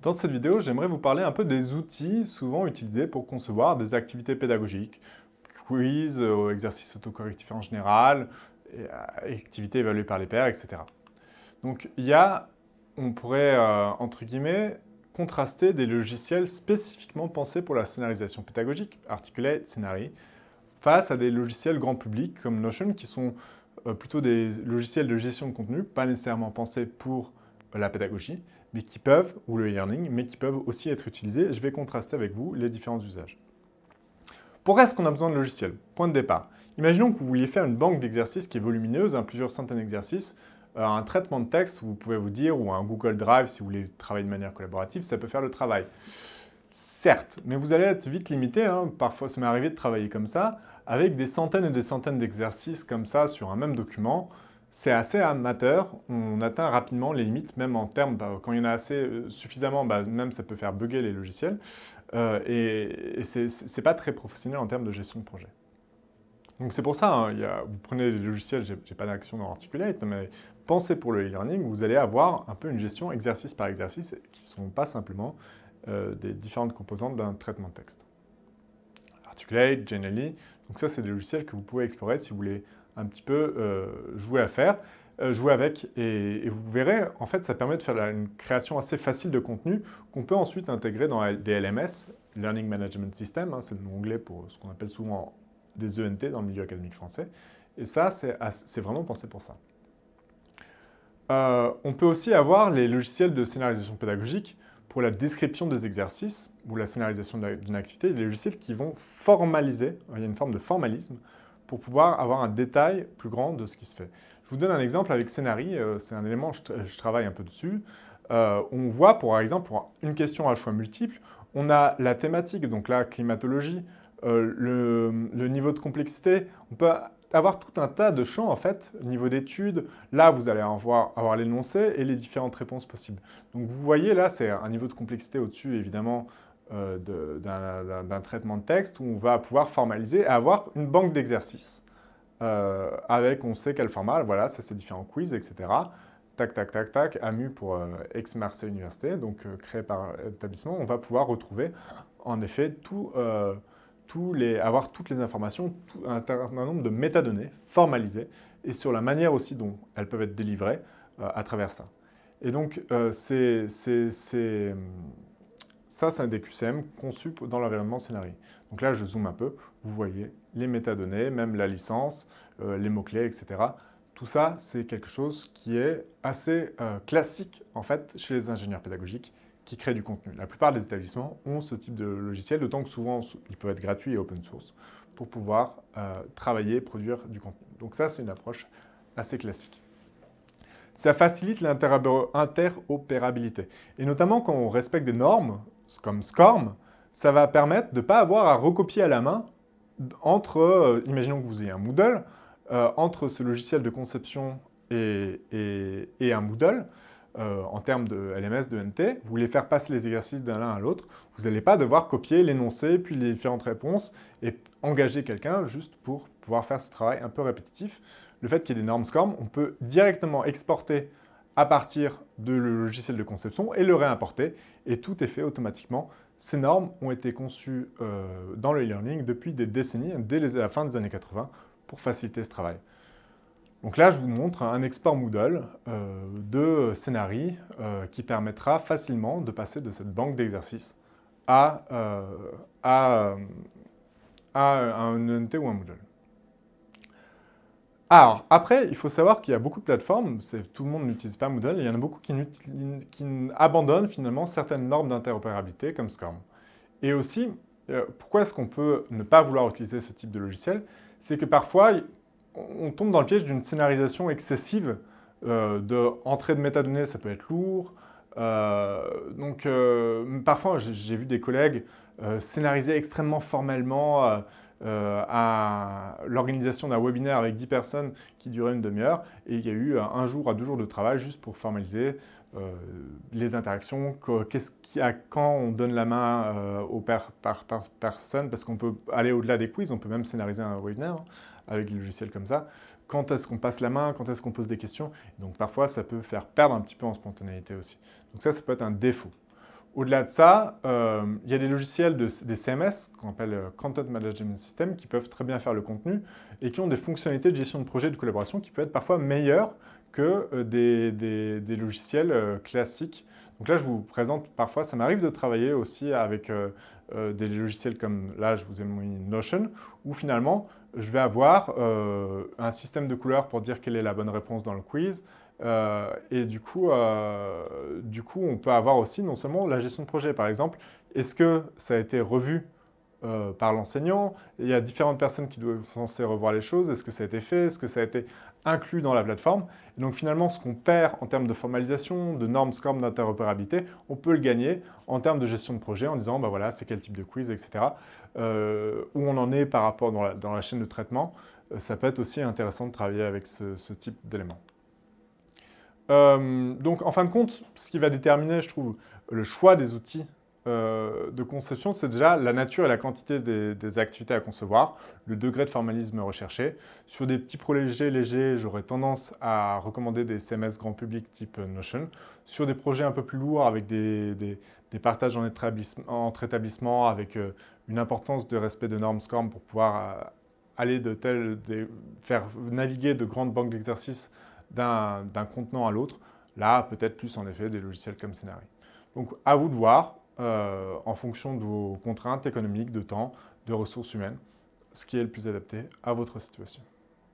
Dans cette vidéo, j'aimerais vous parler un peu des outils souvent utilisés pour concevoir des activités pédagogiques, quiz, euh, exercices autocorrectifs en général, euh, activités évaluées par les pairs, etc. Donc il y a, on pourrait, euh, entre guillemets, contraster des logiciels spécifiquement pensés pour la scénarisation pédagogique, Articulate, Scenari, face à des logiciels grand public comme Notion qui sont plutôt des logiciels de gestion de contenu, pas nécessairement pensés pour la pédagogie, mais qui peuvent, ou le e-learning, mais qui peuvent aussi être utilisés. Je vais contraster avec vous les différents usages. Pourquoi est-ce qu'on a besoin de logiciels? Point de départ. Imaginons que vous vouliez faire une banque d'exercices qui est volumineuse, hein, plusieurs centaines d'exercices, euh, un traitement de texte, vous pouvez vous dire, ou un Google Drive si vous voulez travailler de manière collaborative, ça peut faire le travail. Certes, mais vous allez être vite limité, hein. parfois ça m'est arrivé de travailler comme ça, avec des centaines et des centaines d'exercices comme ça sur un même document, c'est assez amateur, on atteint rapidement les limites, même en termes, bah, quand il y en a assez euh, suffisamment, bah, même ça peut faire bugger les logiciels, euh, et, c'est pas très professionnel en termes de gestion de projet. Donc c'est pour ça, hein, vous prenez les logiciels, j'ai pas d'action dans Articulate, mais pensez pour le e-learning, vous allez avoir un peu une gestion exercice par exercice, qui ne sont pas simplement euh, des différentes composantes d'un traitement de texte. Articulate, Genially, donc ça c'est des logiciels que vous pouvez explorer si vous voulez un petit peu euh, jouer à faire, euh, jouer avec, et, vous verrez, en fait, ça permet de faire une création assez facile de contenu qu'on peut ensuite intégrer dans des LMS, Learning Management System, hein, c'est le nom anglais pour ce qu'on appelle souvent des ENT dans le milieu académique français, et ça, c'est vraiment pensé pour ça. Euh, on peut aussi avoir les logiciels de scénarisation pédagogique pour la description des exercices ou la scénarisation d'une activité, des logiciels qui vont formaliser, il y a une forme de formalisme, pour pouvoir avoir un détail plus grand de ce qui se fait. Je vous donne un exemple avec Scénari, euh, c'est un élément, je, travaille un peu dessus. Euh, on voit, pour exemple, pour une question à choix multiple, on a la thématique, donc la climatologie, euh, le, niveau de complexité. On peut avoir tout un tas de champs, en fait, niveau d'études. Là, vous allez avoir, l'énoncé et les différentes réponses possibles. Donc, vous voyez, là, c'est un niveau de complexité au-dessus, évidemment, d'un traitement de texte où on va pouvoir formaliser et avoir une banque d'exercices euh, avec on sait quel format, voilà, ça c'est différents quiz, etc. Tac, tac, tac, tac, AMU pour euh, ex-Marseille Université, donc créé par établissement, on va pouvoir retrouver en effet tout, tous les, avoir toutes les informations, un certain nombre de métadonnées formalisées et sur la manière aussi dont elles peuvent être délivrées à travers ça. Et donc, c'est ça, c'est un DQCM conçu dans l'environnement Scénarii. Donc là, je zoome un peu, vous voyez les métadonnées, même la licence, euh, les mots-clés, etc. Tout ça, c'est quelque chose qui est assez euh, classique, en fait, chez les ingénieurs pédagogiques qui créent du contenu. La plupart des établissements ont ce type de logiciel, d'autant que souvent, ils peuvent être gratuits et open source pour pouvoir euh, travailler, produire du contenu. Donc ça, c'est une approche assez classique. Ça facilite l'interopérabilité. Et notamment quand on respecte des normes, comme SCORM, ça va permettre de ne pas avoir à recopier à la main entre, euh, imaginons que vous ayez un Moodle, euh, entre ce logiciel de conception et, un Moodle, euh, en termes de LMS, de NT, vous voulez faire passer les exercices d'un l'un à l'autre, vous n'allez pas devoir copier l'énoncé, puis les différentes réponses, et engager quelqu'un juste pour pouvoir faire ce travail un peu répétitif. Le fait qu'il y ait des normes SCORM, on peut directement exporter à partir de le logiciel de conception et le réimporter. Et tout est fait automatiquement. Ces normes ont été conçues euh, dans le e-learning depuis des décennies, dès la fin des années 80, pour faciliter ce travail. Donc là, je vous montre un export Moodle euh, de Scénari euh, qui permettra facilement de passer de cette banque d'exercices à, à, à, un ENT ou un Moodle. Alors, après, il faut savoir qu'il y a beaucoup de plateformes, tout le monde n'utilise pas Moodle, il y en a beaucoup qui, abandonnent finalement certaines normes d'interopérabilité comme SCORM. Et aussi, euh, pourquoi est-ce qu'on peut ne pas vouloir utiliser ce type de logiciel? C'est que parfois, on tombe dans le piège d'une scénarisation excessive euh, de entrée de métadonnées, ça peut être lourd. Euh, donc, euh, parfois, j'ai vu des collègues scénariser extrêmement formellement euh, à l'organisation d'un webinaire avec 10 personnes qui durait une demi-heure et il y a eu un jour à deux jours de travail juste pour formaliser euh, les interactions, qu'est-ce qui a, quand on donne la main euh, aux par, personnes, parce qu'on peut aller au-delà des quiz, on peut même scénariser un webinaire hein, avec des logiciels comme ça. Quand est-ce qu'on passe la main, quand est-ce qu'on pose des questions. donc parfois, ça peut faire perdre un petit peu en spontanéité aussi. Donc ça, ça peut être un défaut. Au-delà de ça, euh, il y a des logiciels, des CMS, qu'on appelle euh, Content Management System, qui peuvent très bien faire le contenu et qui ont des fonctionnalités de gestion de projet et de collaboration qui peuvent être parfois meilleures que euh, des, logiciels classiques. Donc là, je vous présente parfois, ça m'arrive de travailler aussi avec des logiciels comme, là, je vous ai mis Notion, où finalement, je vais avoir un système de couleurs pour dire quelle est la bonne réponse dans le quiz, euh, et du coup, euh, du coup, on peut avoir aussi non seulement la gestion de projet. Par exemple, est-ce que ça a été revu euh, par l'enseignant Il y a différentes personnes qui doivent censées revoir les choses. Est-ce que ça a été fait? Est-ce que ça a été inclus dans la plateforme? Et donc finalement, ce qu'on perd en termes de formalisation, de normes, scores, d'interopérabilité, on peut le gagner en termes de gestion de projet en disant, bah voilà, c'est quel type de quiz, etc. où on en est par rapport dans la, chaîne de traitement. ça peut être aussi intéressant de travailler avec ce type d'éléments. Euh, donc, en fin de compte, ce qui va déterminer, je trouve, le choix des outils euh, de conception, c'est déjà la nature et la quantité des, activités à concevoir, le degré de formalisme recherché. Sur des petits projets légers, j'aurais tendance à recommander des CMS grand public type Notion. Sur des projets un peu plus lourds, avec des, partages entre établissements, avec euh, une importance de respect de normes SCORM pour pouvoir aller de tel, faire naviguer de grandes banques d'exercices d'un contenant à l'autre. Là, peut-être plus en effet des logiciels comme Scénarii. Donc à vous de voir, euh, en fonction de vos contraintes économiques, de temps, de ressources humaines, ce qui est le plus adapté à votre situation.